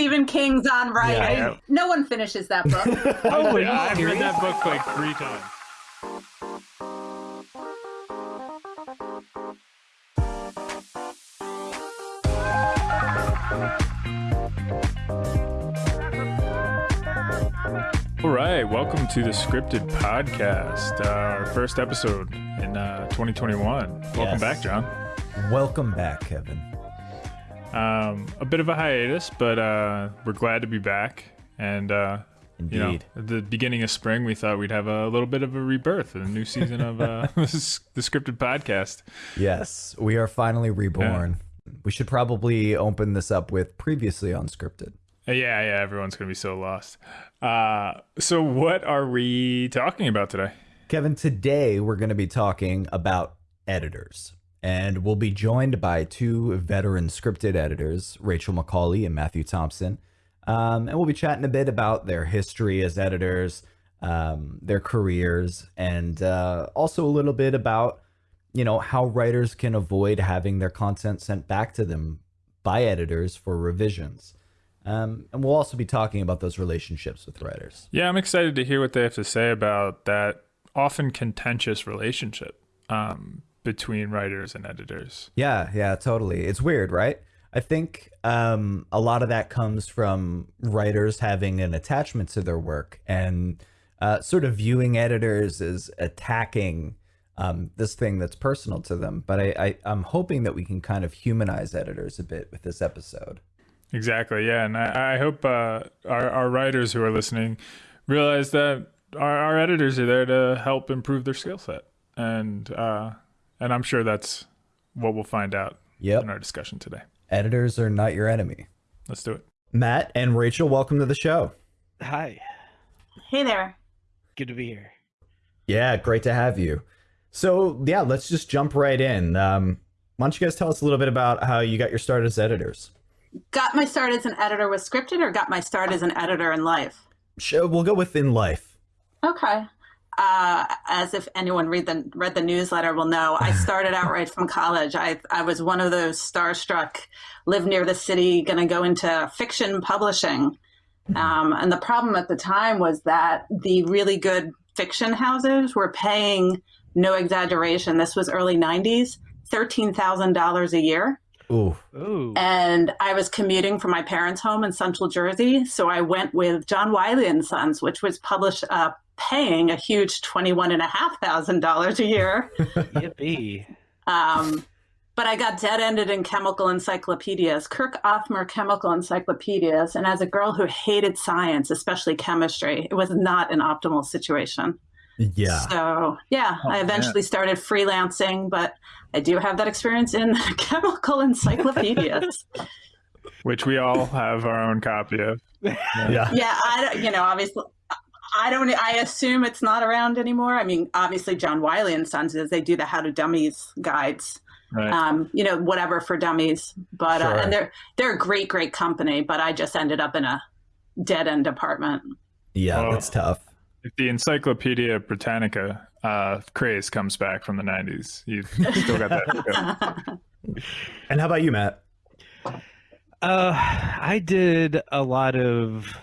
Stephen King's on writing. Yeah. No one finishes that book. Oh, I've, I've read that book like three times. All right, welcome to the Scripted Podcast, uh, our first episode in uh, 2021. Welcome Yes. back, John. Welcome back, Kevin. Um, a bit of a hiatus, but uh, we're glad to be back. And uh, Indeed. you know, at the beginning of spring, we thought we'd have a little bit of a rebirth, a new season of uh, the Scripted Podcast. Yes, we are finally reborn. We should probably open this up with previously unscripted. Uh, Yeah, yeah, everyone's gonna be so lost. Uh, so, what are we talking about today? Kevin, today we're going to be talking about editors. And we'll be joined by two veteran scripted editors, Rachel McCauley and Matthew Thompson. Um, and we'll be chatting a bit about their history as editors, um, their careers, and uh, also a little bit about, you know, how writers can avoid having their content sent back to them by editors for revisions. Um, and we'll also be talking about those relationships with writers. Yeah, I'm excited to hear what they have to say about that often contentious relationship um, between writers and editors. Yeah, yeah, totally. It's weird, right? I think um, a lot of that comes from writers having an attachment to their work and uh, sort of viewing editors as attacking um, this thing that's personal to them. But I, I, I'm hoping that we can kind of humanize editors a bit with this episode. Exactly. Yeah, and I, I hope uh, our our writers who are listening realize that our, our editors are there to help improve their skill set, and uh, and I'm sure that's what we'll find out Yep. in our discussion today. Editors are not your enemy. Let's do it. Matt and Rachel, welcome to the show. Hi, hey there. good to be here. Yeah, great to have you. So, yeah, let's just jump right in. Um, why don't you guys tell us a little bit about how you got your start as editors? Got my start as an editor with scripted or got my start as an editor in life? Sure, we'll go with in life. Okay. Uh, as if anyone read the read the newsletter will know, I started out right from college. I I was one of those starstruck, live near the city, going to go into fiction publishing. Um, and the problem at the time was that the really good fiction houses were paying, no exaggeration, this was early '90s, thirteen thousand dollars a year. Ooh. Ooh, and I was commuting from my parents' home in Central Jersey. So I went with John Wiley and Sons, which was published, uh, paying a huge twenty-one and a half thousand dollars a year. yippee! Um, but I got dead-ended in chemical encyclopedias, Kirk Othmer chemical encyclopedias, and as a girl who hated science, especially chemistry, it was not an optimal situation. Yeah. So yeah, Oh, I man. eventually started freelancing, but I do have that experience in chemical encyclopedias. Which we all have our own copy of. Yeah. yeah, I don't, you know, obviously, I don't. I assume it's not around anymore. I mean, obviously, John Wiley and Sons is they do the How to Dummies guides. Right. Um, you know, whatever for dummies. But uh, and they're they're a great, great company. But I just ended up in a dead end department. Yeah, Oh. that's tough. if the Encyclopedia Britannica uh, craze comes back from the 90s, you've still got that. And how about you, Matt? Uh, I did a lot of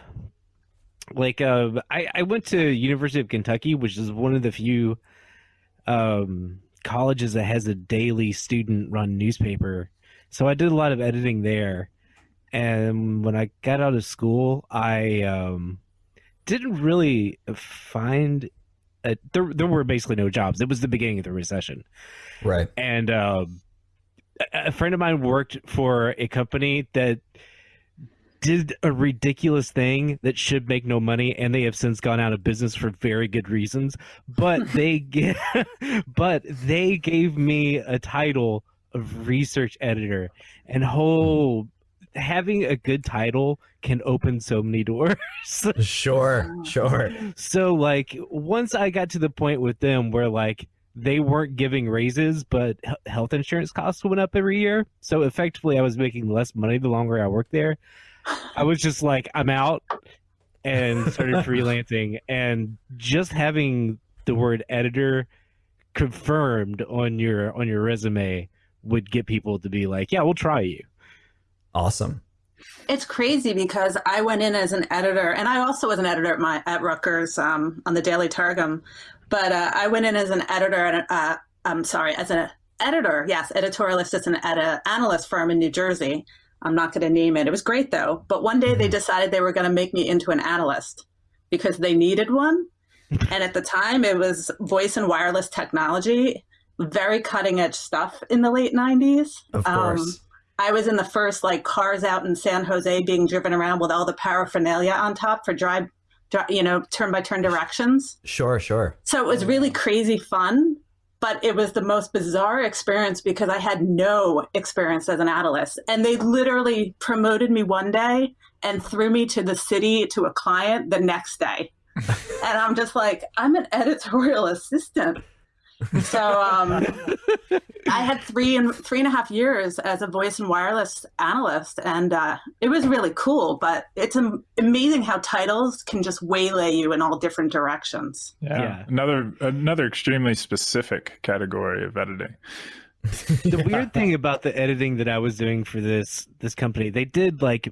like uh, I I went to University of Kentucky, which is one of the few um colleges that has a daily student-run newspaper. So I did a lot of editing there, and when I got out of school, I um didn't really find. A, there, there were basically no jobs. It was the beginning of the recession. Right. and um, a a friend of mine worked for a company that did a ridiculous thing that should make no money and they have since gone out of business for very good reasons but they get but they gave me a title of research editor and whole having a good title can open so many doors Sure. Sure. so like once I got to the point with them where like they weren't giving raises, but health insurance costs went up every year. So effectively, I was making less money the longer I worked there. I was just like, I'm out, and started freelancing. And just having the word editor confirmed on your on your resume would get people to be like, yeah, we'll try you. Awesome. It's crazy because I went in as an editor, and I also was an editor at my at Rutgers um, on the Daily Targum. But uh, I went in as an editor, and uh, I'm sorry, as an editor, yes, editorial assistant at an analyst firm in New Jersey. I'm not going to name it. It was great though. But one day they decided they were going to make me into an analyst because they needed one. and at the time, it was voice and wireless technology, very cutting edge stuff in the late 90s. Of course. Um, I was in the first like cars out in San Jose being driven around with all the paraphernalia on top for drive, you know, turn by turn directions. Sure, sure. So it was really crazy fun, but it was the most bizarre experience because I had no experience as an analyst. And they literally promoted me one day and threw me to the city to a client the next day. and I'm just like, I'm an editorial assistant. So um, I had three and three and a half years as a voice and wireless analyst, and uh, it was really cool. But it's amazing how titles can just waylay you in all different directions. Yeah, yeah. another another extremely specific category of editing. the weird thing about the editing that I was doing for this this company, they did like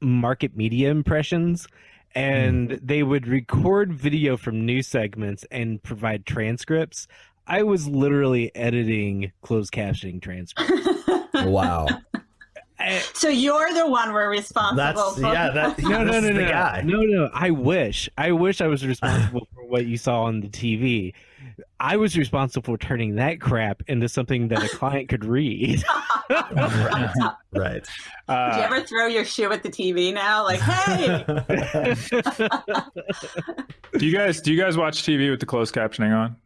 market media impressions and mm. they would record video from news segments and provide transcripts I was literally editing closed captioning transcripts. wow. so you're the one we're responsible that's, for. Yeah, that, no, no, no, no, guy. no, no. I wish, I wish I was responsible for what you saw on the TV. I was responsible for turning that crap into something that a client could read. right. right. Uh, Did you ever throw your shoe at the TV now? Like, hey. do you guys do you guys watch TV with the closed captioning on?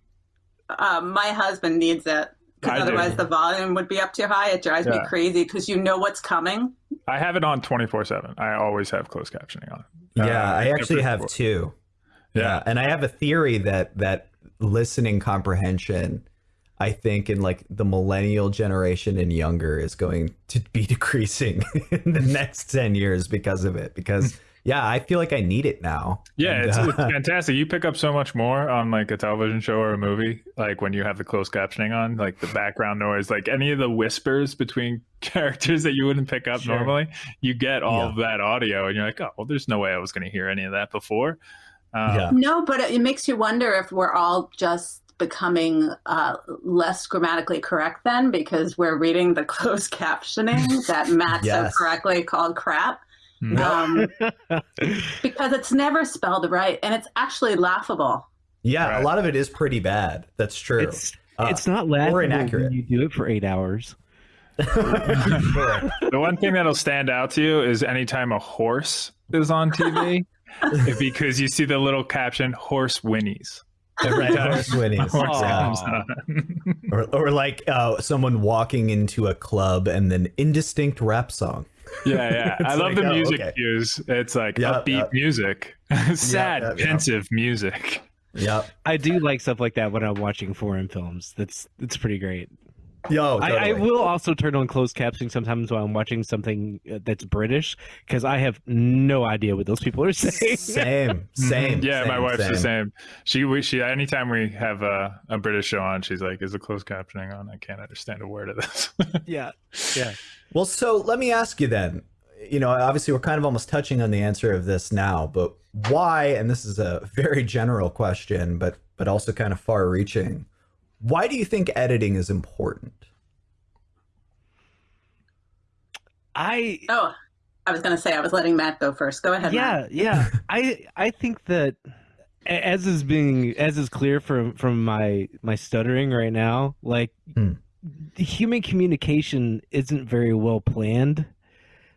Um, my husband needs it because otherwise do. the volume would be up too high. It drives yeah. me crazy because you know what's coming. I have it on 24 7. I always have closed captioning on. Yeah, uh, I actually have two. Yeah. yeah. And I have a theory that that listening comprehension I think in like the millennial generation and younger is going to be decreasing in the next 10 years because of it because yeah, I feel like I need it now. Yeah, and, it's, uh, it's, fantastic. You pick up so much more on like a television show or a movie, like when you have the closed captioning on, like the background noise, like any of the whispers between characters that you wouldn't pick up sure. normally. You get all yeah. of that audio, and you're like, oh, well, there's no way I was going to hear any of that before. Um, yeah. No, but it makes you wonder if we're all just becoming uh, less grammatically correct then because we're reading the closed captioning that Matt yes. so correctly called crap um, because it's never spelled right and it's actually laughable. Yeah, right. a lot of it is pretty bad. That's true. It's, uh, it's not laughable or inaccurate. when you do it for eight hours. the one thing that'll stand out to you is anytime a horse is on TV, because you see the little caption "horse whinnies." Right, horse whinnies. Or, or like uh, someone walking into a club and then indistinct rap song. Yeah, yeah. I love like, the oh, music oh, okay. cues. It's like yep, upbeat yep. music, sad, yep, pensive music. Yep. I do like stuff like that when I'm watching foreign films. That's that's pretty great. Yo, totally. I, I, will also turn on closed captioning sometimes while I'm watching something uh, that's British because I have no idea what those people are saying. Same, same. yeah, same, my wife's same. the same. She, we, she, anytime we have a, a British show on, she's like, "Is the closed captioning on? I can't understand a word of this." yeah, yeah. Well, so let me ask you then. You know, obviously, we're kind of almost touching on the answer of this now, but why? And this is a very general question, but but also kind of far-reaching why do you think editing is important? I oh, I was going to say I was letting Matt go first. Go ahead. Yeah, Matt. yeah. I I think that as is being as is clear from from my my stuttering right now, like hmm. human communication isn't very well planned.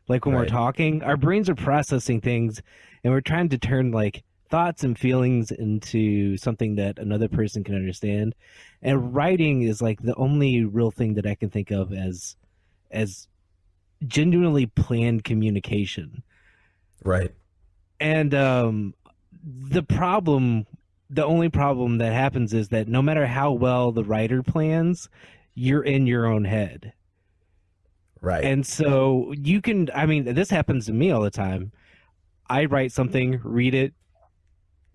Like when right. we're talking, our brains are processing things, and we're trying to turn like thoughts and feelings into something that another person can understand. And writing is like the only real thing that i can think of as as genuinely planned communication. Right. And um the problem the only problem that happens is that no matter how well the writer plans you're in your own head. Right. And so you can i mean this happens to me all the time. I write something read it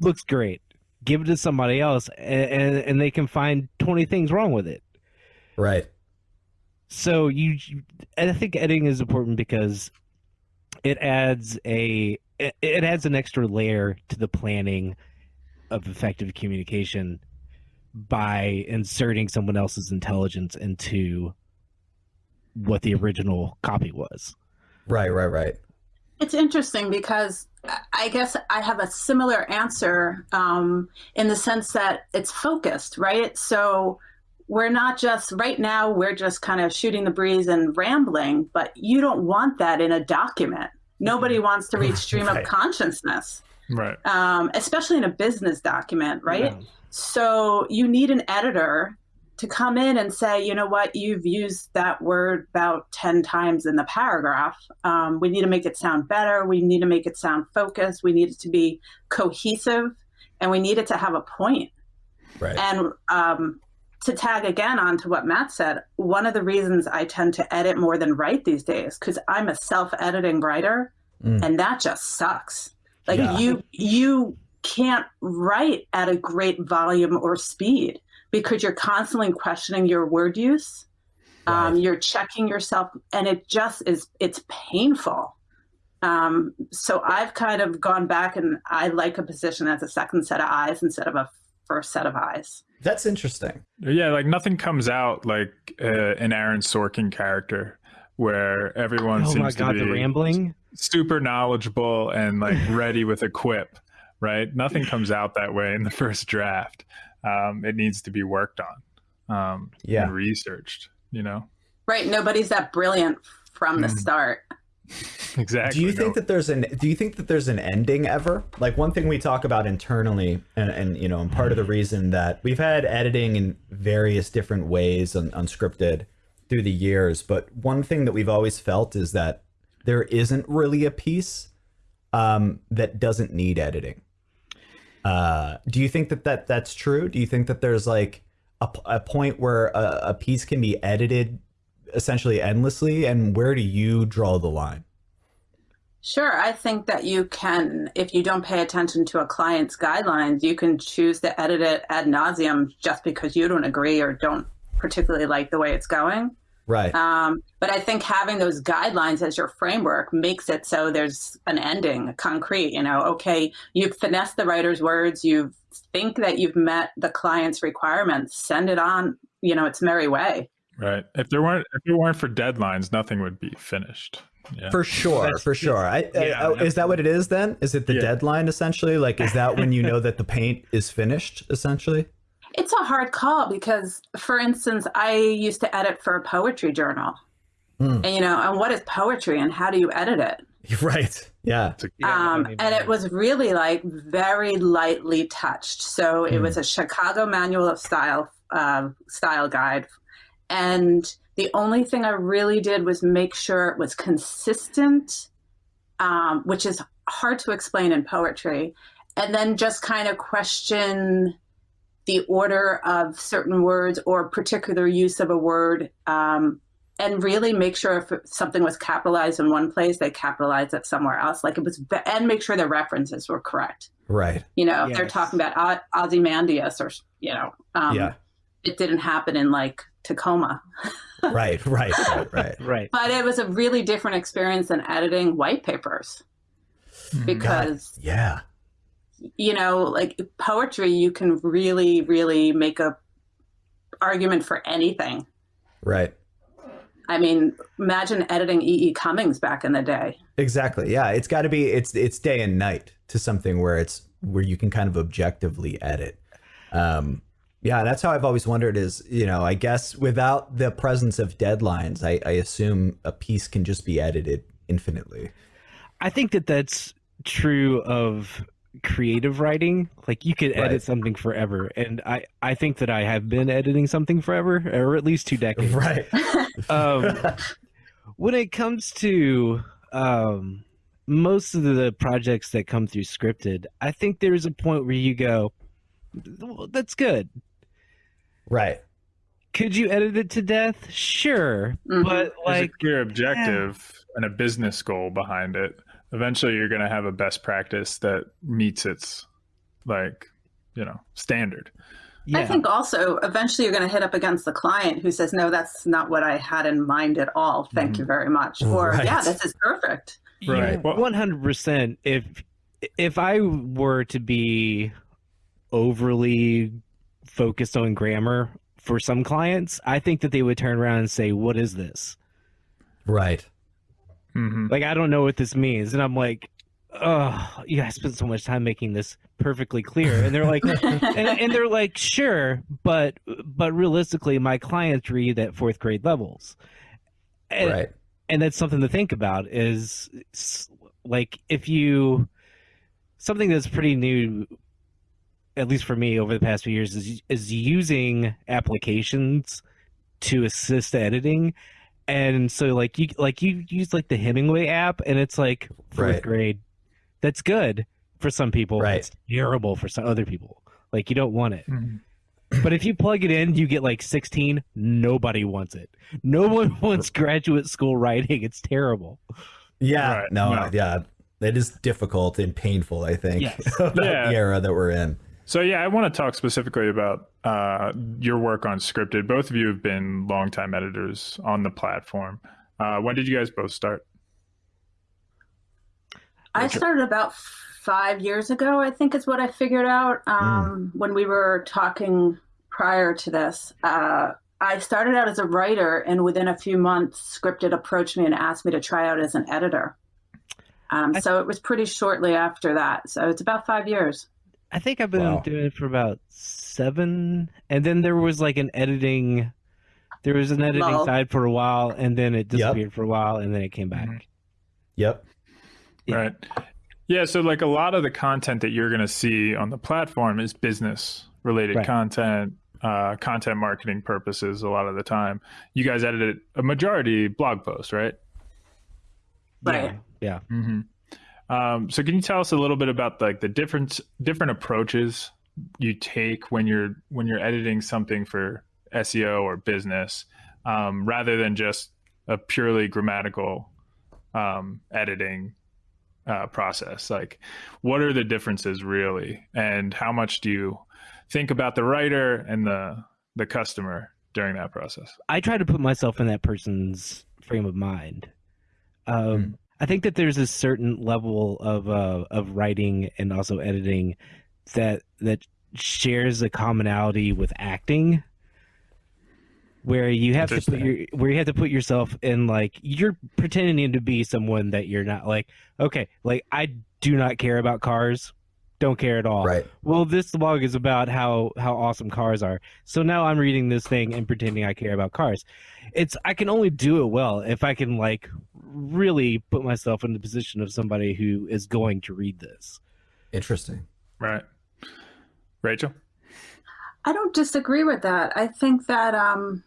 looks great. Give it to somebody else, and, and, and they can find twenty things wrong with it. Right. So you, I think editing is important because it adds a it, it adds an extra layer to the planning of effective communication by inserting someone else's intelligence into what the original copy was. Right, right, right. It's interesting because I guess I have a similar answer um, in the sense that it's focused, right? So we're not just right now we're just kind of shooting the breeze and rambling, but you don't want that in a document. Nobody Mm-hmm. wants to read stream Right. of consciousness, Right. um, especially in a business document, right? Yeah. So you need an editor to come in and say, you know what, you've used that word about 10 times in the paragraph. Um, we need to make it sound better. We need to make it sound focused. We need it to be cohesive and we need it to have a point. Right. And um, to tag again onto what Matt said, one of the reasons I tend to edit more than write these days, because I'm a self editing writer Mm. and that just sucks. Like Yeah. you, you can't write at a great volume or speed because you're constantly questioning your word use. Um, you're checking yourself, and it just is. It's painful. Um, so I've kind of gone back, and I like a position as a second set of eyes instead of a first set of eyes. That's interesting. Yeah, like nothing comes out like uh, an Aaron Sorkin character where everyone Oh seems my god, to the be rambling. super knowledgeable and like ready with a quip, right? Nothing comes out that way in the first draft. Um, it needs to be worked on um, Yeah. and researched, you know? Right? Nobody's that brilliant from the Mm. start. Exactly. Do you no. think that there's an do you think that there's an ending ever? Like one thing we talk about internally and, and you know, and part of the reason that we've had editing in various different ways on unscripted through the years, but one thing that we've always felt is that there isn't really a piece um, that doesn't need editing. Uh, do you think that, that that's true? Do you think that there's like a, a point where a, a piece can be edited essentially endlessly, and where do you draw the line? Sure, I think that you can, if you don't pay attention to a client's guidelines, you can choose to edit it ad nauseum just because you don't agree or don't particularly like the way it's going. Right. Um, but I think having those guidelines as your framework makes it so there's an ending, concrete. You know, okay, you've finessed the writer's words, you think that you've met the client's requirements, send it on. You know, its merry way. Right. If there weren't if it weren't for deadlines, nothing would be finished. Yeah. For sure, That's- for sure. I, I- Yeah, oh, is that what it is then? Is it the Yeah. deadline essentially? Like, is that when you know that the paint is finished essentially? It's a hard call because, for instance, I used to edit for a poetry journal. Hmm. And, you know, and what is poetry and how do you edit it? Right. Yeah. It's Yeah, I um, and it was really like very lightly touched. So it Hmm. was a Chicago Manual of Style uh, style guide, and the only thing I really did was make sure it was consistent, um, which is hard to explain in poetry, and then just kind of question the order of certain words or particular use of a word. Um, and really make sure if something was capitalized in one place, they capitalized it somewhere else. Like it was, and make sure the references were correct. Right. You know, if they're talking about O- Ozymandias or, you know, um, yeah. it didn't happen in like Tacoma. Right. Right. Right. Right. right. But it was a really different experience than editing white papers Mhm. because, Yeah. You know, like poetry, you can really, really make a argument for anything. Right. I mean, imagine editing E. E. Cummings back in the day. Exactly. Yeah. It's got to be. It's it's day and night to something where it's where you can kind of objectively edit. Um. Yeah, that's how I've always wondered. Is you know, I guess without the presence of deadlines, I, I assume a piece can just be edited infinitely. I think that that's true of creative writing. Like you could edit Right. something forever, and I I think that I have been editing something forever, or at least two decades. Right. Um, when it comes to um, most of the projects that come through scripted, I think there is a point where you go, well, "That's good." right. Could you edit it to death? Sure, Mhm. but like a clear objective and a business goal behind it. Eventually, you're going to have a best practice that meets its like you know standard. yeah. I think also eventually you're going to hit up against the client who says, no, that's not what I had in mind at all. Thank you mm-hmm. very much. Or, Right. yeah, this is perfect. Right. Well- One hundred percent. If if I were to be overly focused on grammar for some clients, I think that they would turn around and say, "What is this?" Right. Hmm Like I don't know what this means, and I'm like, "Oh, yeah, I spent so much time making this perfectly clear," and they're like, and, and they're like, "Sure, but but realistically, my clients read at fourth grade levels." And, right. and that's something to think about is like if you something that's pretty new at least for me over the past few years is is using applications to assist editing and so like you like you use like the Hemingway app and it's like fourth Right. grade that's good for some people Right. it's terrible for some other people like you don't want it hmm but if you plug it in, you get like 16. Nobody wants it. No one wants graduate school writing. It's terrible. Yeah. Right, No, no. Yeah. It is difficult and painful. I think Yes. Yeah. the era that we're in. So yeah, I want to talk specifically about uh, your work on scripted. Both of you have been longtime editors on the platform. Uh, when did you guys both start? I started about five years ago, I think is what I figured out um, when we were talking prior to this. Uh, I started out as a writer, and within a few months, Scripted approached me and asked me to try out as an editor. Um, so it was pretty shortly after that. So it's about five years. I think I've been Wow. doing it for about seven. And then there was like an editing, there was an editing Lull. side for a while, and then it disappeared for a while, and then it came back. Mhm. Yep. Yeah. Right. Yeah. So like a lot of the content that you're going to see on the platform is business related Right. content, uh, content marketing purposes. A lot of the time, you guys edited a majority blog post, right? Right. Yeah. Mm-hmm. Um, so can you tell us a little bit about like the different different approaches you take when you're when you're editing something for SEO or business, um, rather than just a purely grammatical um, editing uh, process? Like, what are the differences really, and how much do you think about the writer and the the customer during that process? I try to put myself in that person's frame of mind. Um, Hmm. I think that there's a certain level of uh, of writing and also editing that that shares a commonality with acting, where you have to put your where you have to put yourself in like you're pretending to be someone that you're not. Like, okay, like I do not care about cars, don't care at all Right. well this blog is about how how awesome cars are so now i'm reading this thing and pretending i care about cars it's i can only do it well if i can like really put myself in the position of somebody who is going to read this Interesting. Right, Rachel. I don't disagree with that. I think that um,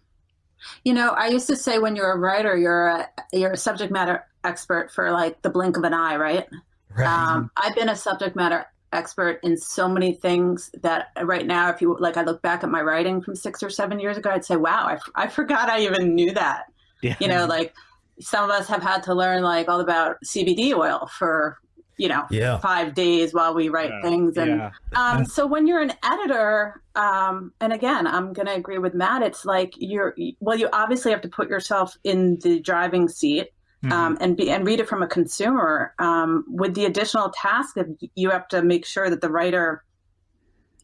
you know, I used to say when you're a writer, you're a you're a subject matter expert for like the blink of an eye, right? Right. Um, I've been a subject matter expert in so many things that right now, if you like, I look back at my writing from six or seven years ago, I'd say, wow, I, f- I forgot I even knew that. yeah You know, like some of us have had to learn like all about CBD oil for, you know, yeah. five days while we write Yeah. things. And yeah um, so when you're an editor, um, and again, I'm going to agree with Matt. It's like you're well, you obviously have to put yourself in the driving seat um, and be and read it from a consumer. Um, with the additional task of you have to make sure that the writer,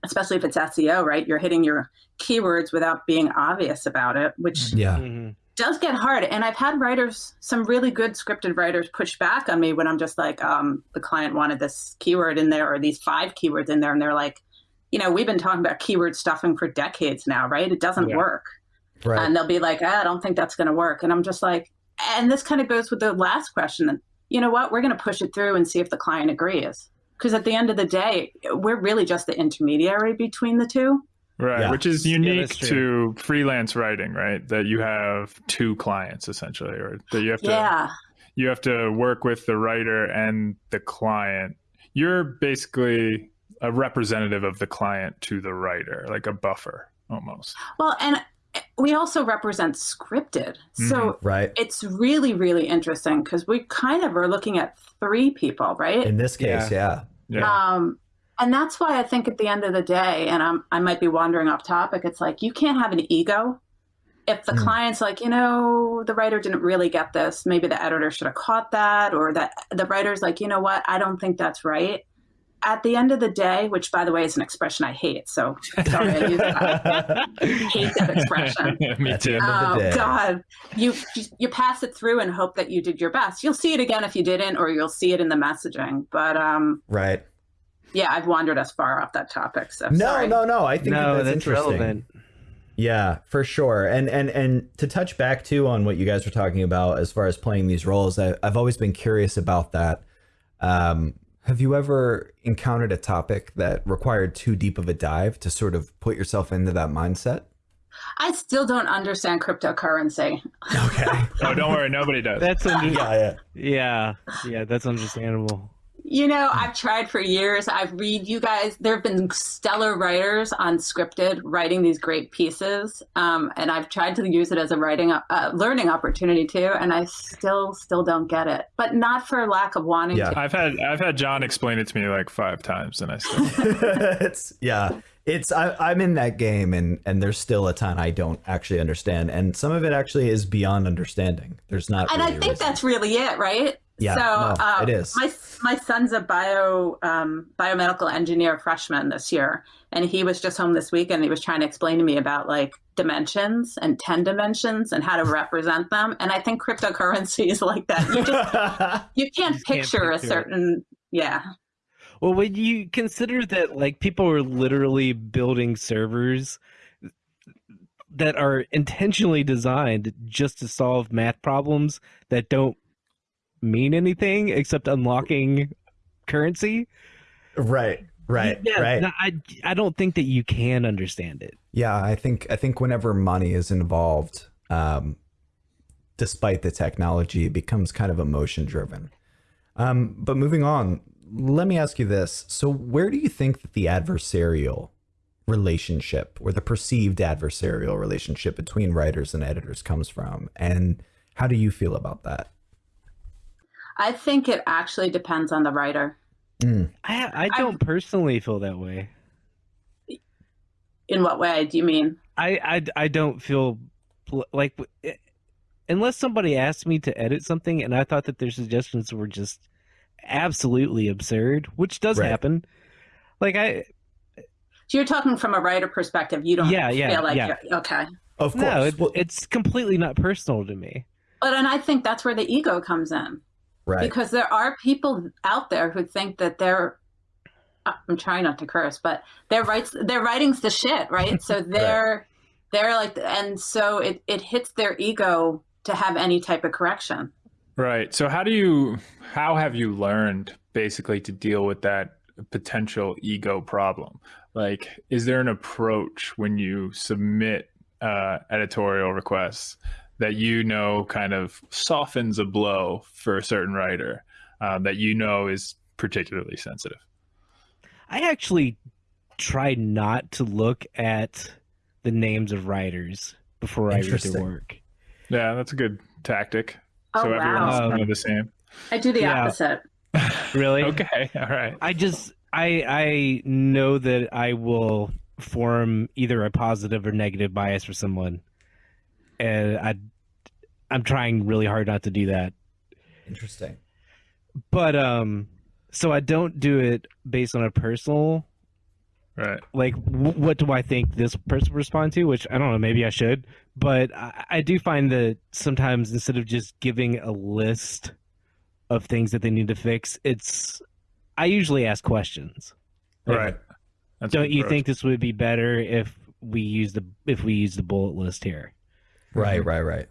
especially if it's SEO, right, you're hitting your keywords without being obvious about it, which Yeah. Mhm. Does get hard. And I've had writers, some really good scripted writers, push back on me when I'm just like, um, the client wanted this keyword in there or these five keywords in there. And they're like, you know, we've been talking about keyword stuffing for decades now, right? It doesn't Yeah. work. Right. And they'll be like, "Ah, I don't think that's going to work. And I'm just like, and this kind of goes with the last question. You know what? We're going to push it through and see if the client agrees. Because at the end of the day, we're really just the intermediary between the two. Right, Yeah. which is unique that's true. to freelance writing, right? That you have two clients essentially, or that you have to Yeah. you have to work with the writer and the client. You're basically a representative of the client to the writer, like a buffer almost. Well, and we also represent scripted. So Right. it's really, really interesting because we kind of are looking at three people, right? In this case, yeah. Yeah. Um, and that's why I think at the end of the day, and I'm, I might be wandering off topic, it's like you can't have an ego if the Hmm. client's like, you know, the writer didn't really get this, maybe the editor should have caught that, or that the writer's like, you know what, I don't think that's right. At the end of the day, which by the way is an expression I hate, so sorry I use that. I hate that expression. Me too. end of the Oh. God, you you pass it through and hope that you did your best. You'll see it again if you didn't, or you'll see it in the messaging. But um, right. Yeah, I've wandered us far off that topic. So No, sorry. no, no. I think no, that that's, that's interesting. relevant. Yeah, for sure. And and and to touch back too on what you guys were talking about as far as playing these roles, I, I've always been curious about that. Um, have you ever encountered a topic that required too deep of a dive to sort of put yourself into that mindset? I still don't understand cryptocurrency. Okay. Oh, don't worry, nobody does. That's under- yeah, yeah. yeah, yeah, that's understandable. You know, I've tried for years. I've read you guys. There have been stellar writers on scripted writing these great pieces, um, and I've tried to use it as a writing, uh, learning opportunity too. And I still, still don't get it. But not for lack of wanting Yeah. to. I've had I've had John explain it to me like five times, and I still it's yeah. It's I, I'm in that game, and and there's still a ton I don't actually understand, and some of it actually is beyond understanding. There's not. And I really a think reason. that's really it, right? Yeah, So no, uh, it is. My my son's a bio um, biomedical engineer freshman this year, and he was just home this week, and he was trying to explain to me about like dimensions and ten dimensions and how to represent them. And I think cryptocurrency is like that. You just you can't just can't picture a picture it. certain yeah. Well, when you consider that, like, people are literally building servers that are intentionally designed just to solve math problems that don't mean anything except unlocking currency. right, right, Yeah, right. no, I, I don't think that you can understand it. Yeah, I think I think whenever money is involved, um, despite the technology, it becomes kind of emotion driven. Um, but moving on, let me ask you this: So, where do you think that the adversarial relationship, or the perceived adversarial relationship between writers and editors, comes from, and how do you feel about that? I think it actually depends on the writer. Mm, I, I don't personally feel that way. In what way do you mean? I, I, I don't feel like eh, unless somebody asked me to edit something and I thought that their suggestions were just absolutely absurd, which does Right. happen. Like I So you're talking from a writer perspective. You don't Yeah, yeah, feel like yeah. you're okay. of course. no, it, Well, it's completely not personal to me. But and I think that's where the ego comes in. Right. because there are people out there who think that they're i'm trying not to curse but their writes their writing's the shit right so they're they're like and so it, it hits their ego to have any type of correction Right. So how do you how have you learned basically to deal with that potential ego problem? Like is there an approach when you submit uh, editorial requests that you know kind of softens a blow for a certain writer uh, that you know is particularly sensitive? I actually try not to look at the names of writers before I read their work. Yeah, that's a good tactic. oh so everyone's wow Um, kind of the same. i do the yeah. opposite Really? Okay. All right. I just I I know that I will form either a positive or negative bias for someone, and I I'm trying really hard not to do that. Interesting. But um, so I don't do it based on a personal Right. like w- what do I think this person respond to? Which I don't know, maybe I should, but I, I do find that sometimes instead of just giving a list of things that they need to fix, it's I usually ask questions. Like, Right. That's Don't you approach. think this would be better if we use the if we use the bullet list here? Right, right, right.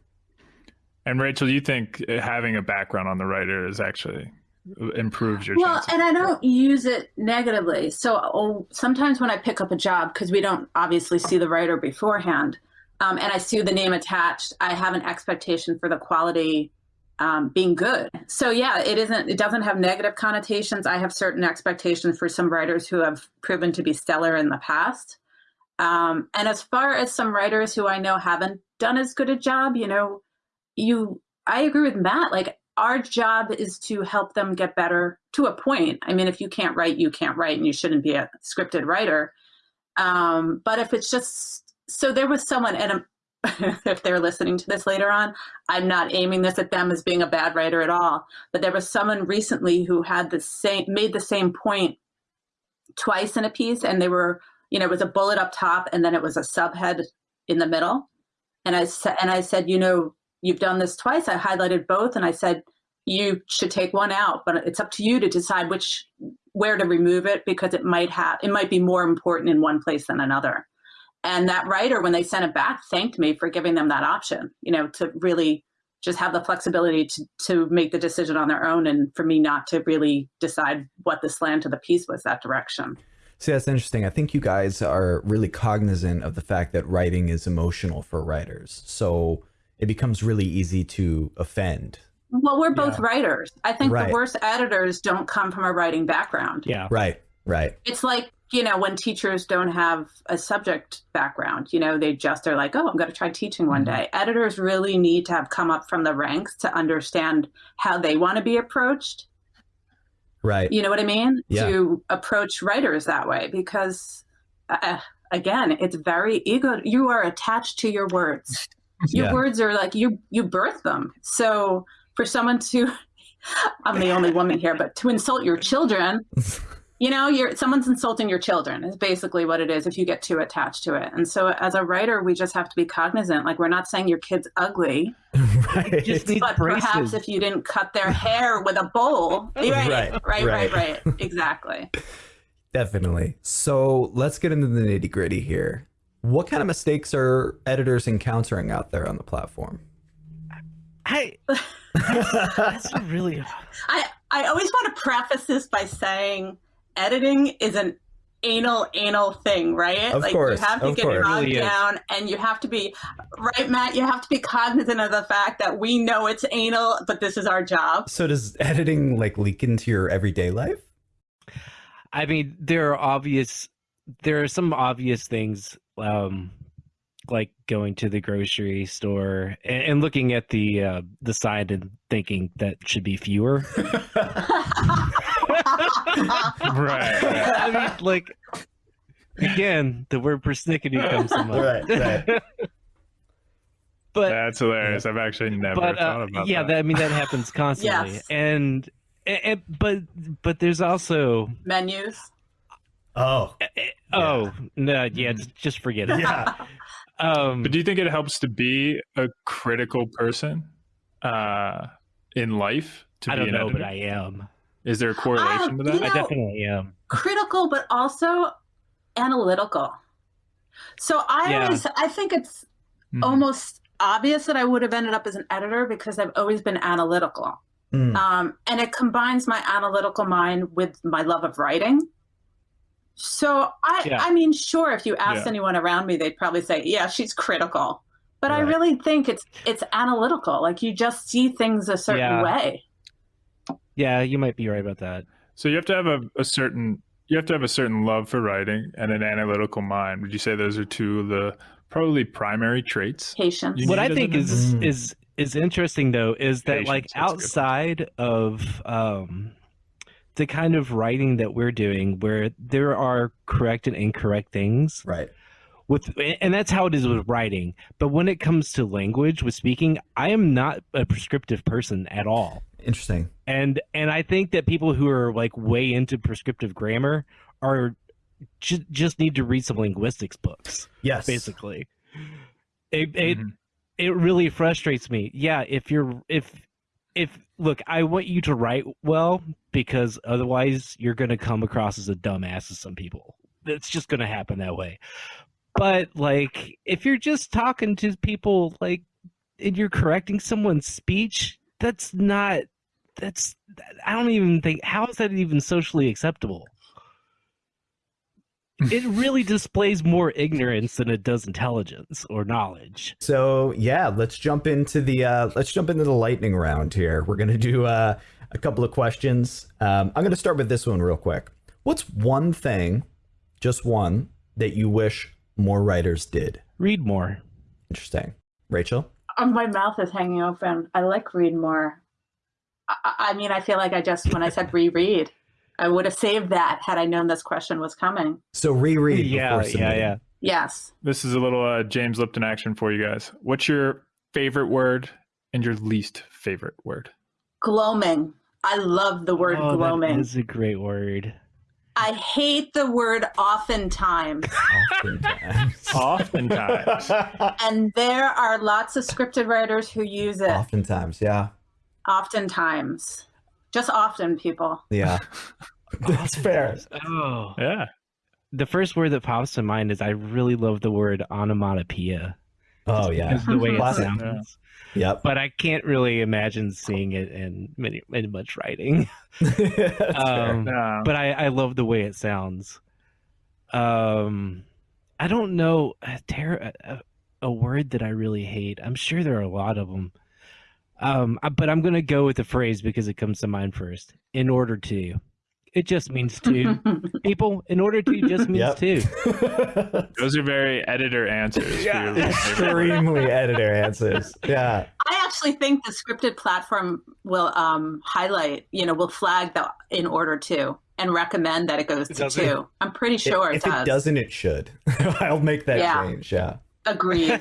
And Rachel, you think uh, having a background on the writer is actually uh, improves your well and i don't use it negatively. So oh, sometimes when i pick up a job because we don't obviously see the writer beforehand um, and i see the name attached i have an expectation for the quality um, being good. So yeah it isn't it doesn't have negative connotations. I have certain expectations for some writers who have proven to be stellar in the past um, and as far as some writers who i know haven't done as good a job you know you i agree with matt like our job is to help them get better to a point. I mean, if you can't write, you can't write, and you shouldn't be a scripted writer. Um, but if it's just so, there was someone, and if they're listening to this later on, I'm not aiming this at them as being a bad writer at all. But there was someone recently who had the same made the same point twice in a piece, and they were, you know, it was a bullet up top, and then it was a subhead in the middle. And I said, and I said, you know, you've done this twice. I highlighted both, and I said you should take one out, but it's up to you to decide which where to remove it because it might have it might be more important in one place than another. And that writer, when they sent it back, thanked me for giving them that option, you know, to really just have the flexibility to, to make the decision on their own and for me not to really decide what the slant of the piece was that direction. See, that's interesting. I think you guys are really cognizant of the fact that writing is emotional for writers. So it becomes really easy to offend. Well, we're both Yeah. writers. I think Right. the worst editors don't come from a writing background. Yeah. Right, right. It's like, you know, when teachers don't have a subject background, you know, they just are like, oh, I'm going to try teaching one Mhm. day. Editors really need to have come up from the ranks to understand how they want to be approached. Right. You know what I mean? Yeah. To approach writers that way because, uh, again, it's very ego. You are attached to your words. Your Yeah. words are like you you birth them. So for someone to, I'm the only woman here, but to insult your children, you know, you're someone's insulting your children is basically what it is if you get too attached to it. And so as a writer, we just have to be cognizant. Like we're not saying your kid's ugly, right. Just but braces. perhaps if you didn't cut their hair with a bowl, right, Right, right, right, right. right, exactly. Definitely. So let's get into the nitty gritty here. What kind of mistakes are editors encountering out there on the platform? I that's a really I I always want to preface this by saying editing is an anal anal thing, right? Of like course, you have to get course. bogged Really is. down and you have to be right, Matt, you have to be cognizant of the fact that we know it's anal, but this is our job. so does editing like leak into your everyday life? I mean, there are obvious there are some obvious things um like going to the grocery store and, and looking at the uh the sign and thinking that should be fewer. Right. I mean, like again, the word persnickety comes to mind. Right, right. but That's hilarious. I've actually never but thought uh, about yeah, that. that, I mean that happens constantly, Yes. and, and but but there's also Menus. Oh, oh no yeah just, just forget it. yeah. Um, But do you think it helps to be a critical person uh, in life to I be don't an know, editor? but I am. Is there a correlation Um, to that? you I definitely am. critical but also analytical. So I Yeah. always I think it's Mhm. almost obvious that I would have ended up as an editor because I've always been analytical. Mm. Um, and it combines my analytical mind with my love of writing. So I Yeah. I mean, sure, if you asked Yeah. anyone around me, they'd probably say, Yeah, she's critical. But I really think it's it's analytical. Like you just see things a certain Yeah. way. Yeah, you might be right about that. So you have to have a, a certain you have to have a certain love for writing and an analytical mind. Would you say those are two of the probably primary traits? Patience. What I think is Mm. is is interesting though is that like Patience, that's a good one. outside of um the kind of writing that we're doing where there are correct and incorrect things Right. with and that's how it is with writing but when it comes to language with speaking i am not a prescriptive person at all Interesting. And and i think that people who are like way into prescriptive grammar are just just need to read some linguistics books Yes. basically it it, Mhm. it really frustrates me yeah if you're if if look i want you to write well because otherwise you're going to come across as a dumbass to some people it's just going to happen that way but like if you're just talking to people like and you're correcting someone's speech that's not that's i don't even think how is that even socially acceptable it really displays more ignorance than it does intelligence or knowledge So yeah, let's jump into the uh, let's jump into the lightning round here. We're gonna do uh, a couple of questions. Um, I'm gonna start with this one real quick. What's one thing, just one, that you wish more writers did? read more Interesting. Rachel. Oh, my mouth is hanging open. I like read more. I, I mean, I feel like I just when I said reread, I would have saved that had I known this question was coming. So reread. yeah yeah yeah Yes. This is a little uh, James Lipton action for you guys. What's your favorite word and your least favorite word? Gloaming. I love the word oh, gloaming. That is a great word. I hate the word oftentimes. Oftentimes. Oftentimes. and there are lots of scripted writers who use it. Oftentimes, yeah. Oftentimes. Just often, people. Yeah. That's fair. Oh, yeah. the first word that pops to mind is I really love the word onomatopoeia. Oh, yeah. Because the way it Classic. sounds. Yep. But I can't really imagine seeing it in many, in much writing. Um, No. but I, I love the way it sounds. Um, I don't know a, ter- a, a word that I really hate. I'm sure there are a lot of them. Um, but I'm gonna go with the phrase because it comes to mind first. In order to, it just means to. People, in order to just means Yep. to. Those are very editor answers. for your least favorite word. Extremely editor answers. Yeah. I actually think the scripted platform will um, highlight, you know, will flag the in order to and recommend that it goes to it? two. I'm pretty sure if it it does. It doesn't, it should. I'll make that Yeah. change. Yeah. Agreed.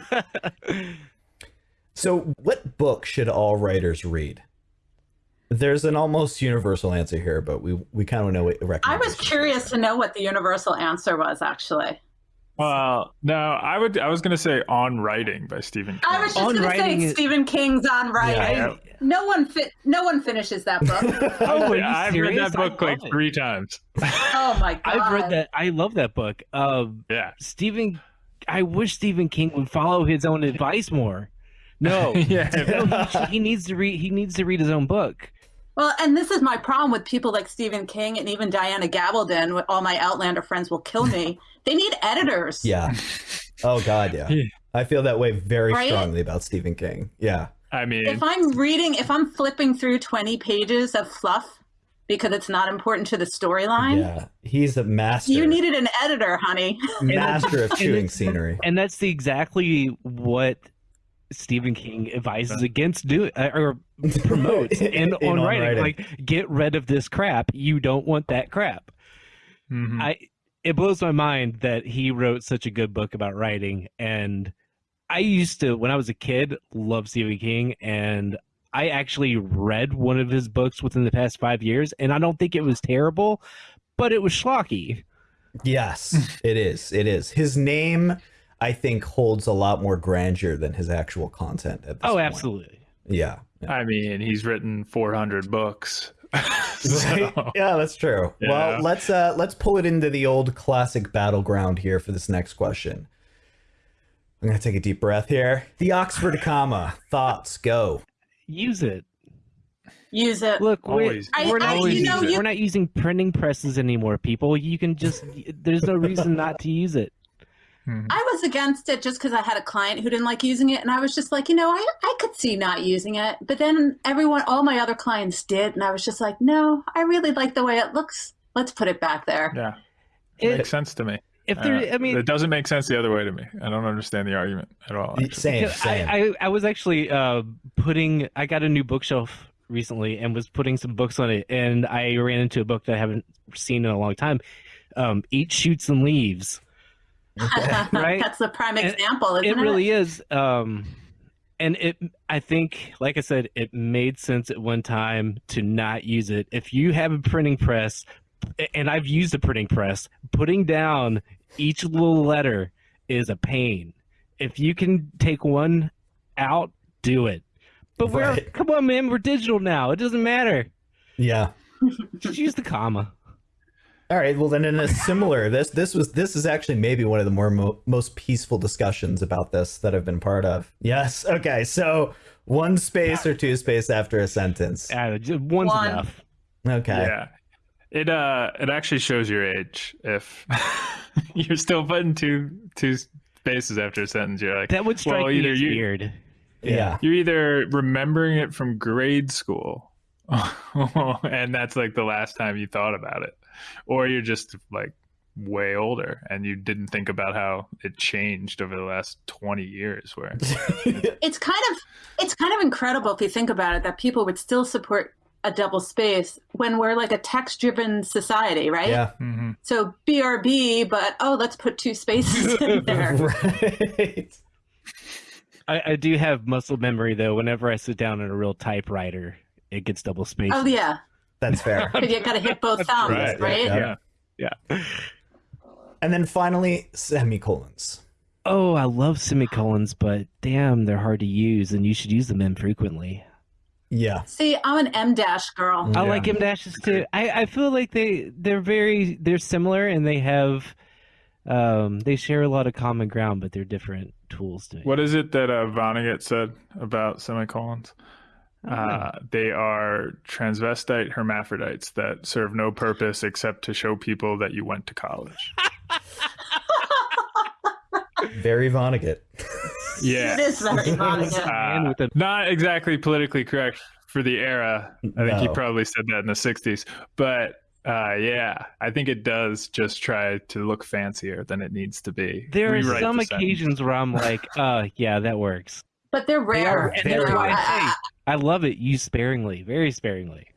So, what book should all writers read? There's an almost universal answer here, but we we kind of know what I was curious to know what the universal answer was. Actually, Well, no, I would. I was going to say "On Writing" by Stephen King. I was just On going to say writing is- Stephen King's on writing. Yeah. No one fit. No one finishes that book. Oh, are I've serious? read that book like it. three times. oh my god! I've read that. I love that book. Um, Yeah. Stephen, I wish Stephen King would follow his own advice more. No, yeah. no, he, he needs to read. He needs to read his own book. Well, and this is my problem with people like Stephen King and even Diana Gabaldon. All my Outlander friends will kill me. they need editors. Yeah. Oh God, yeah. Yeah. I feel that way very Right? strongly about Stephen King. Yeah. I mean, If I'm reading, if I'm flipping through 20 pages of fluff because it's not important to the storyline, Yeah. He's a master. you needed an editor, honey. master of chewing scenery. And that's the, exactly what Stephen King advises against doing uh, or promotes in, In on, On writing. Writing. Like, get rid of this crap. You don't want that crap. mhm. I it blows my mind that he wrote such a good book about writing and I used to when I was a kid love Stephen King and I actually read one of his books within the past 5 years and I don't think it was terrible but it was schlocky. Yes, it is. It is. His name, I think, holds a lot more grandeur than his actual content. At this Oh, point. absolutely. Yeah. yeah. I mean, he's written 400 books. Right? So, Yeah, that's true. Yeah. Well, let's uh let's pull it into the old classic battleground here for this next question. I'm gonna take a deep breath here. The Oxford comma. Thoughts go. Use it. Use it. Look, we're, I- we're, not I- you know, you- we're not using printing presses anymore, people. You can just there's no reason not to use it. Mhm. I was against it just because I had a client who didn't like using it, and I was just like, you know, I, I could see not using it. But then everyone, all my other clients did, and I was just like, no, I really like the way it looks. Let's put it back there. Yeah. It It- makes sense to me. If there, Uh, I mean, it doesn't make sense the other way to me. I don't understand the argument at all. actually. Same, same. I, I, I was actually uh, putting. I got a new bookshelf recently and was putting some books on it, and I ran into a book that I haven't seen in a long time. Um, Eat shoots and leaves. Right? That's the prime And example, isn't it? it really is. Um, and it, I think, like I said, it made sense at one time to not use it. If you have a printing press, and I've used a printing press, putting down each little letter is a pain. If you can take one out, do it. But we're come on, man, we're digital now. It doesn't matter. yeah. Just use the comma. All right. Well, then, in a similar, this this was this is actually maybe one of the more mo- most peaceful discussions about this that I've been part of. Yes. Okay. So one space or two space after a sentence. Uh, just one's One. enough. Okay. Yeah. It uh it actually shows your age if you're still putting two two spaces after a sentence. You're like That would strike well, me as you, weird. Yeah. You're either remembering it from grade school, and that's like the last time you thought about it, or you're just like way older and you didn't think about how it changed over the last 20 years. Where it's kind of it's kind of incredible if you think about it that people would still support a double space when we're like a text driven society, right? Yeah. hmm So BRB, but oh, let's put two spaces in there. right. I, I do have muscle memory though. Whenever I sit down in a real typewriter, it gets double spaced. Oh yeah, That's fair. because you got to hit both thumbs, right, right? yeah. Yeah. yeah. And then finally, semicolons. Oh, I love semicolons, but damn, they're hard to use, and you should use them infrequently. Yeah. See, I'm an em dash girl. I like em dashes too. I, I feel like they they're very they're similar and they have um they share a lot of common ground, but they're different tools to What is it that uh, Vonnegut said about semicolons? Uh, they are transvestite hermaphrodites that serve no purpose except to show people that you went to college. Very Vonnegut. Yeah. It is very Vonnegut. Uh, not exactly politically correct for the era. I think he probably said that in the 60s. But uh, yeah, I think it does just try to look fancier than it needs to be. There are some the occasions where I'm like, uh yeah, that works. But they're They are rare. And very that's why I, I love it used sparingly, very sparingly.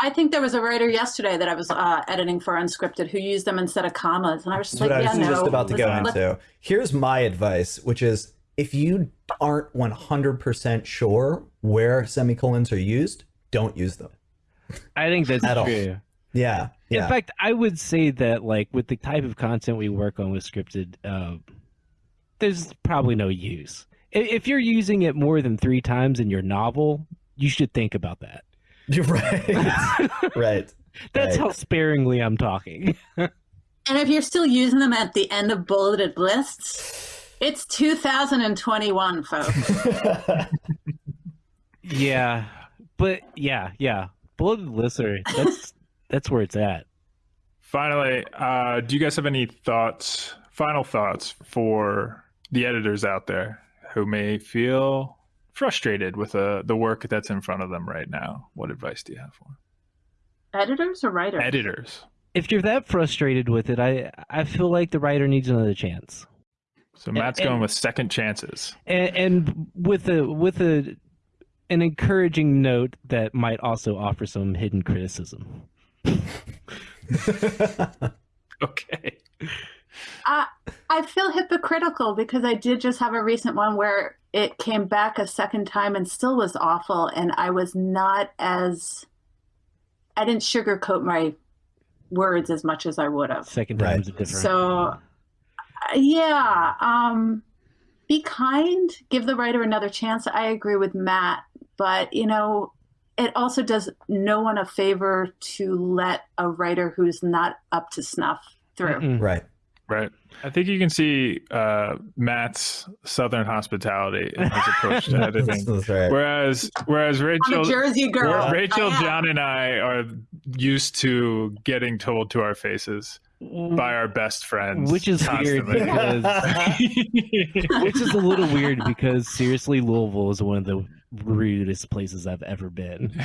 I think there was a writer yesterday that I was uh, editing for Unscripted who used them instead of commas, and I was just That's what like, I was yeah, no. just about to go let's- let's- into. Here's my advice, which is if you aren't 100% sure where semicolons are used, don't use them. I think that's At all. true. Yeah. Yeah. In fact, I would say that like with the type of content we work on with scripted, uh, there's probably no use. I- If you're using it more than three times in your novel, you should think about that. You're right. right. That's Right. how sparingly I'm talking. And if you're still using them at the end of bulleted lists, it's 2021, folks. yeah, but yeah, yeah, bulleted lists are that's that's where it's at. Finally, uh, do you guys have any thoughts, final thoughts for the editors out there who may feel frustrated with uh, the work that's in front of them right now? What advice do you have for them? Editors or writers? editors? If you're that frustrated with it, I I feel like the writer needs another chance. So Matt's and- going with second chances. and, and with a with a an encouraging note that might also offer some hidden criticism. Okay. I, I feel hypocritical because I did just have a recent one where it came back a second time and still was awful, and I was not as I didn't sugarcoat my words as much as I would have. Second Right. time's a different. So, uh, yeah, um, be kind, give the writer another chance. I agree with Matt, but you know, it also does no one a favor to let a writer who's not up to snuff through. Mm-mm. right. Right. I think you can see uh, Matt's southern hospitality in his approach to editing. That's, that's right. Whereas, whereas I'm Rachel, a Jersey girl. Rachel, John, and I are used to getting told to our faces by our best friends, Which is weird because which is a little weird because seriously, Louisville is one of the rudest places I've ever been.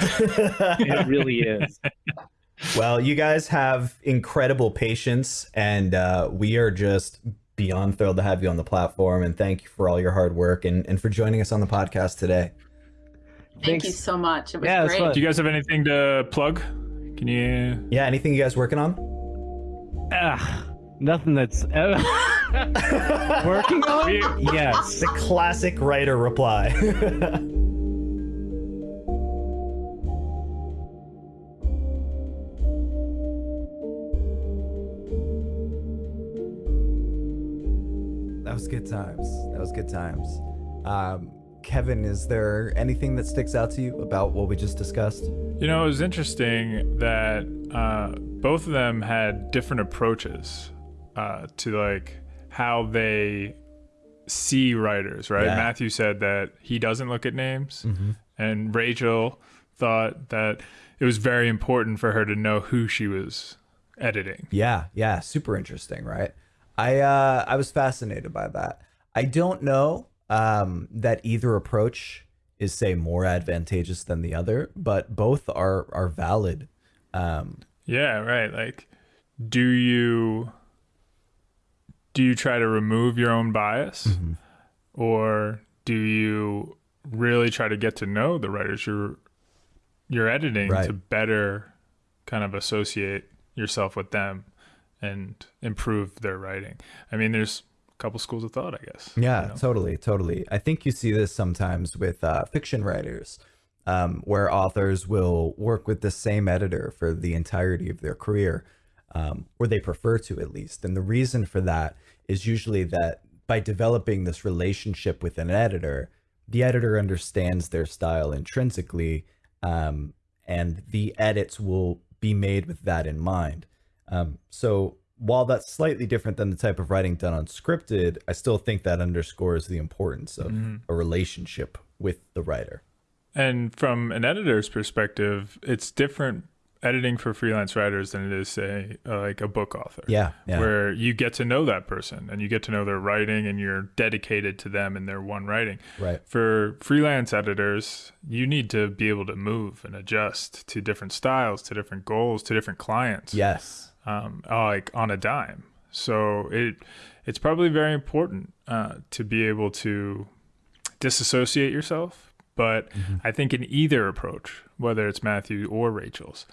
It really is. Well, you guys have incredible patience, and uh, we are just beyond thrilled to have you on the platform. And thank you for all your hard work and, and for joining us on the podcast today. Thank Thanks. you so much. It was Yeah, it's great. fun. Do you guys have anything to plug? Can you? Yeah, anything you guys working on? Ugh, nothing that's uh, working on. We- Yes. The classic writer reply. was good times. That was good times. Um, Kevin, is there anything that sticks out to you about what we just discussed? You know, it was interesting that uh, both of them had different approaches uh, to like how they see writers. Right? Yeah. Matthew said that he doesn't look at names, and Rachel thought that it was very important for her to know who she was editing. Yeah, yeah, super interesting, right? I uh I was fascinated by that. I don't know um that either approach is say more advantageous than the other, but both are are valid. Um Yeah, right. Like, do you do you try to remove your own bias, or do you really try to get to know the writers you're you're editing Right. to better kind of associate yourself with them and improve their writing. I mean, there's a couple schools of thought, I guess. Yeah, you know? totally, totally. I think you see this sometimes with uh, fiction writers, um, where authors will work with the same editor for the entirety of their career, um, or they prefer to at least. And the reason for that is usually that by developing this relationship with an editor, the editor understands their style intrinsically, um, and the edits will be made with that in mind. Um, so while that's slightly different than the type of writing done on Scripted, I still think that underscores the importance of a relationship with the writer. And from an editor's perspective, it's different editing for freelance writers than it is, say, uh, like a book author. Yeah, yeah. Where you get to know that person and you get to know their writing and you're dedicated to them and their one writing. Right. For freelance editors, you need to be able to move and adjust to different styles, to different goals, to different clients. Yes. Um, uh, like on a dime. So it it's probably very important uh, to be able to disassociate yourself. But I think in either approach, whether it's Matthew or Rachel's,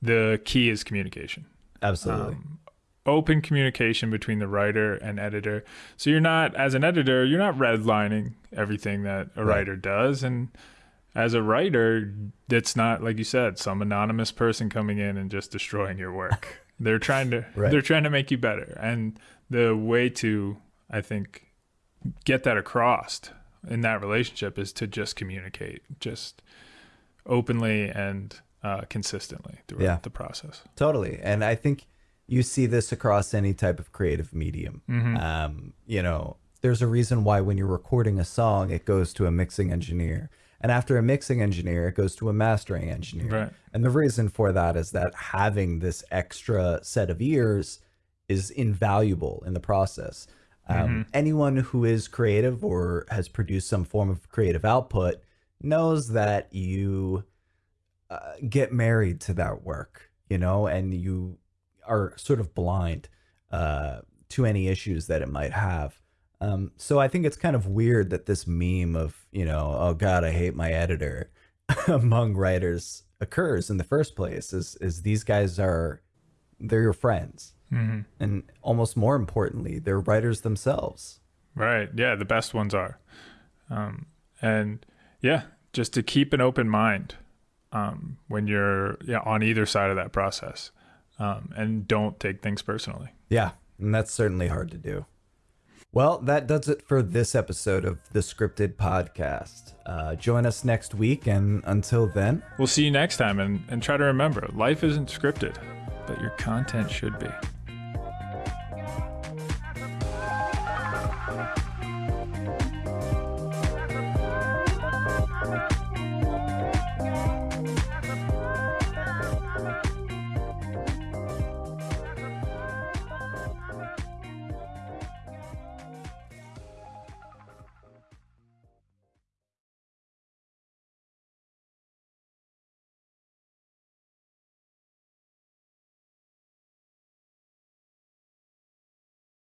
the key is communication. Absolutely. Open communication between the writer and editor. So you're not, as an editor, you're not redlining everything that a Right. writer does. And as a writer, it's not, like you said, some anonymous person coming in and just destroying your work. They're trying to Right. they're trying to make you better. And the way to, I think, get that across in that relationship is to just communicate, just openly and uh, consistently throughout Yeah. the process. Totally. And I think you see this across any type of creative medium. Um, you know, there's a reason why when you're recording a song, it goes to a mixing engineer. And after a mixing engineer, it goes to a mastering engineer. Right. And the reason for that is that having this extra set of ears is invaluable in the process. Um, Anyone who is creative or has produced some form of creative output knows that you uh, get married to that work, you know, and you are sort of blind uh, to any issues that it might have. Um, so I think it's kind of weird that this meme of, you know, oh God, I hate my editor among writers occurs in the first place is, is these guys are, they're your friends. Mm-hmm. And almost more importantly, they're writers themselves. Right. Yeah, the best ones are. Um, and yeah, just to keep an open mind um, when you're yeah, on either side of that process um, and don't take things personally. Yeah, and that's certainly hard to do. Well, that does it for this episode of the Scripted Podcast. Uh, join us next week, and until then, We'll see you next time and, and try to remember life isn't scripted, but your content should be.